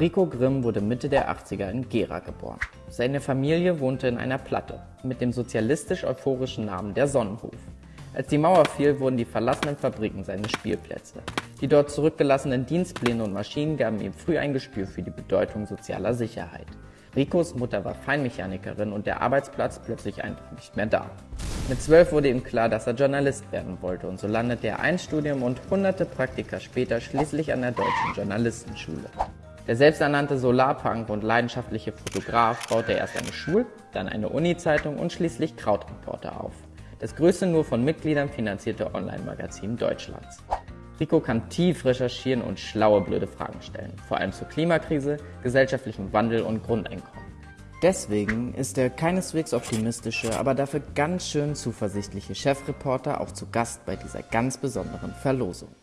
Rico Grimm wurde Mitte der 80er in Gera geboren. Seine Familie wohnte in einer Platte mit dem sozialistisch-euphorischen Namen der Sonnenhof. Als die Mauer fiel, wurden die verlassenen Fabriken seine Spielplätze. Die dort zurückgelassenen Dienstpläne und Maschinen gaben ihm früh ein Gespür für die Bedeutung sozialer Sicherheit. Ricos Mutter war Feinmechanikerin und der Arbeitsplatz plötzlich einfach nicht mehr da. Mit zwölf wurde ihm klar, dass er Journalist werden wollte und so landete er ein Studium und hunderte Praktika später schließlich an der Deutschen Journalistenschule. Der selbsternannte Solarpunk und leidenschaftliche Fotograf baute erst eine Schul-, dann eine Uni-Zeitung und schließlich Krautreporter auf. Das größte nur von Mitgliedern finanzierte Online-Magazin Deutschlands. Rico kann tief recherchieren und schlaue, blöde Fragen stellen, vor allem zur Klimakrise, gesellschaftlichem Wandel und Grundeinkommen. Deswegen ist der keineswegs optimistische, aber dafür ganz schön zuversichtliche Chefreporter auch zu Gast bei dieser ganz besonderen Verlosung.